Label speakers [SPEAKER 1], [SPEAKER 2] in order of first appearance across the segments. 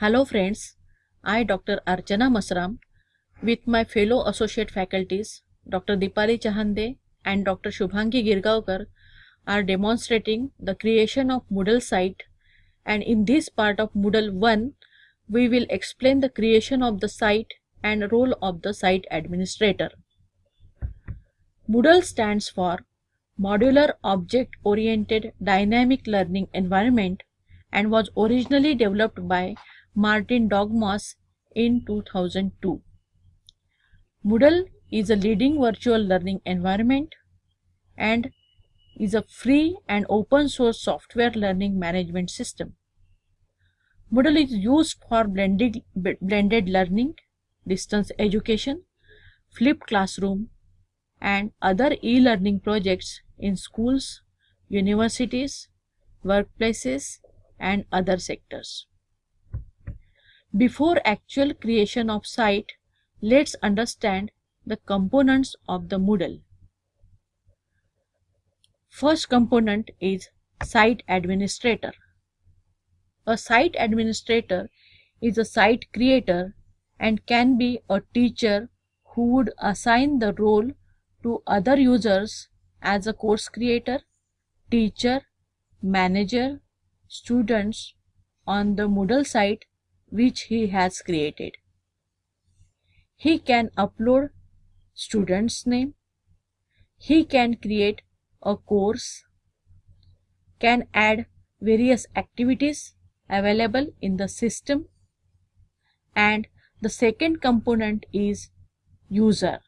[SPEAKER 1] Hello friends, I Dr. Archana Masram with my fellow associate faculties Dr. Dipali Chahande and Dr. Shubhangi Girgaonkar are demonstrating the creation of Moodle site and in this part of Moodle 1 we will explain the creation of the site and role of the site administrator. Moodle stands for Modular Object Oriented Dynamic Learning Environment and was originally developed by Martin Dougiamas in 2002. Moodle is a leading virtual learning environment and is a free and open source software learning management system. Moodle is used for blended, blended learning, distance education, flipped classroom, and other e-learning projects in schools, universities, workplaces, and other sectors. Before actual creation of site, let's understand the components of the Moodle. First component is Site Administrator. A site administrator is a site creator and can be a teacher who would assign the role to other users as a course creator, teacher, manager, students on the Moodle site which he has created. He can upload student's name. He can create a course, can add various activities available in the system and the second component is user.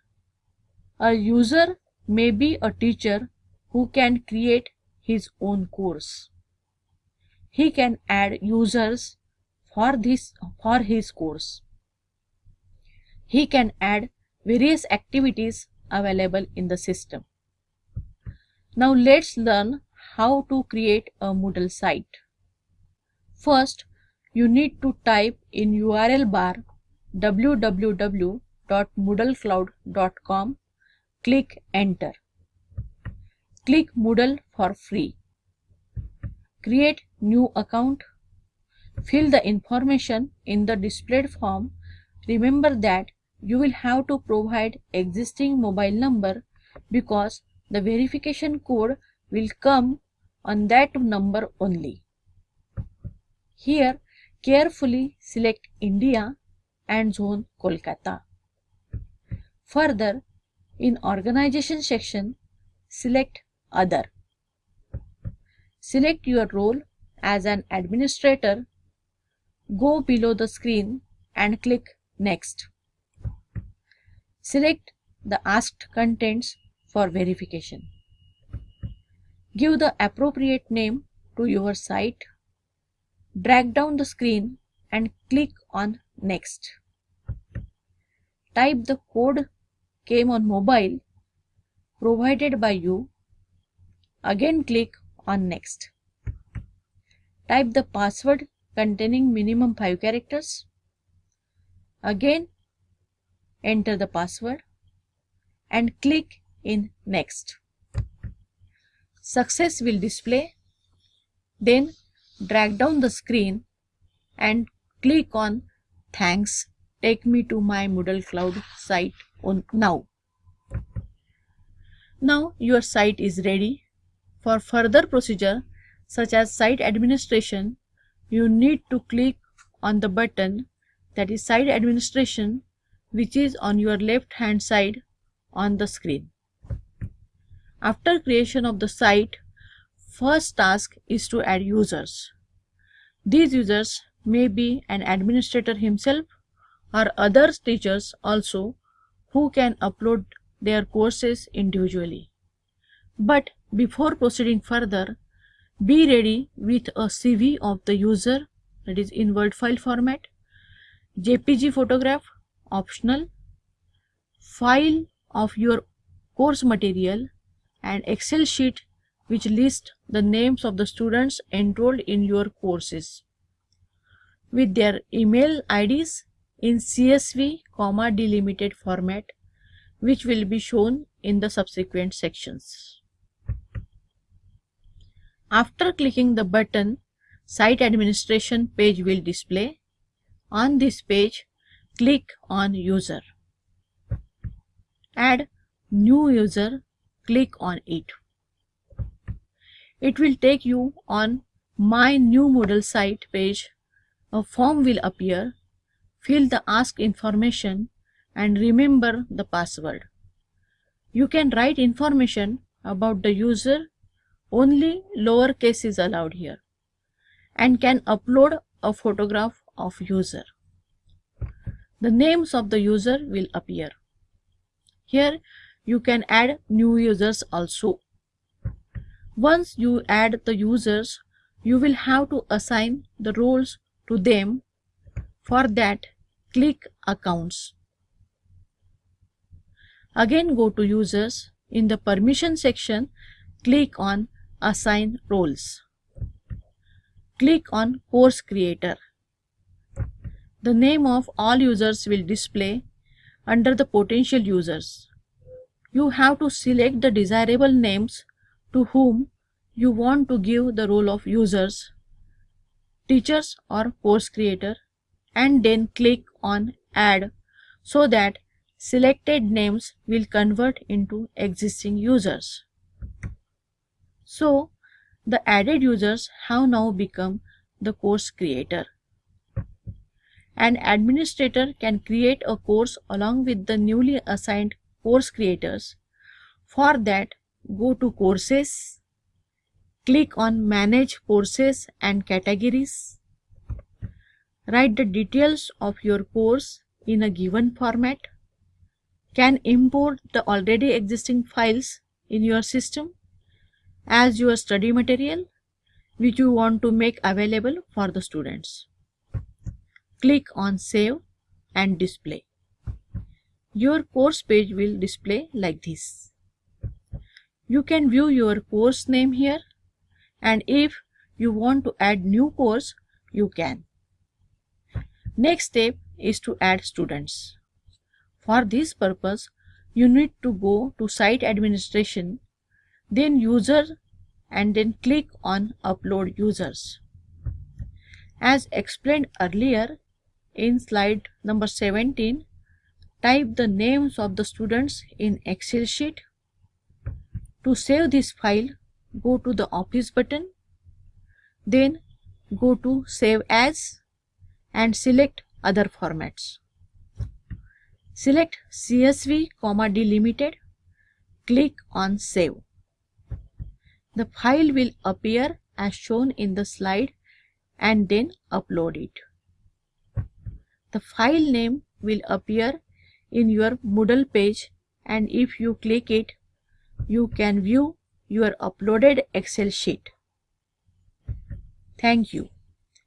[SPEAKER 1] A user may be a teacher who can create his own course. He can add users for this for his course. He can add various activities available in the system. Now let's learn how to create a Moodle site. First, you need to type in URL bar www.moodlecloud.com. Click enter. Click Moodle for free. Create new account. Fill the information in the displayed form. Remember that you will have to provide existing mobile number because the verification code will come on that number only. Here carefully select India and zone Kolkata. Further, in organization section, select other. Select your role as an administrator. Go below the screen and click next. Select the asked contents for verification. Give the appropriate name to your site Drag down the screen and click on Next. Type the code came on mobile provided by you. Again click on Next. Type the password containing minimum 5 characters. Again enter the password and click in Next. Success will display. Then drag down the screen and click on thanks take me to my Moodle Cloud site on now. Now your site is ready. For further procedure such as site administration, you need to click on the button that is site administration which is on your left hand side on the screen. After creation of the site, First task is to add users. These users may be an administrator himself or other teachers also who can upload their courses individually. But before proceeding further, be ready with a CV of the user that is in Word file format, JPG photograph optional, file of your course material and Excel sheet which lists the names of the students enrolled in your courses. With their email IDs in CSV, comma delimited format which will be shown in the subsequent sections. After clicking the button, site administration page will display. On this page, click on User. Add New User, click on it. It will take you on My New Moodle site page. A form will appear. Fill the ask information and remember the password. You can write information about the user, only lowercase is allowed here, and can upload a photograph of user. The names of the user will appear. Here you can add new users also. Once you add the users, you will have to assign the roles to them. For that, click Accounts. Again go to Users. In the Permission section, click on Assign Roles. Click on Course Creator. The name of all users will display under the potential users. You have to select the desirable names to whom you want to give the role of users, teachers or course creator and then click on add so that selected names will convert into existing users. So, the added users have now become the course creator. An administrator can create a course along with the newly assigned course creators. For that, go to Courses, click on Manage Courses and Categories. Write the details of your course in a given format can import the already existing files in your system as your study material which you want to make available for the students. Click on Save and Display. Your course page will display like this. You can view your course name here and if you want to add new course, you can. Next step is to add students. For this purpose, you need to go to site administration, then user and then click on upload users. As explained earlier in slide number 17, type the names of the students in Excel sheet. To save this file, go to the Office button, then go to Save As and select Other Formats. Select CSV, comma delimited. Click on Save. The file will appear as shown in the slide and then upload it. The file name will appear in your Moodle page and if you click it, you can view your uploaded Excel sheet. Thank you.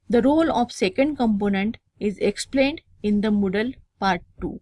[SPEAKER 1] The role of second component is explained in the Moodle part 2.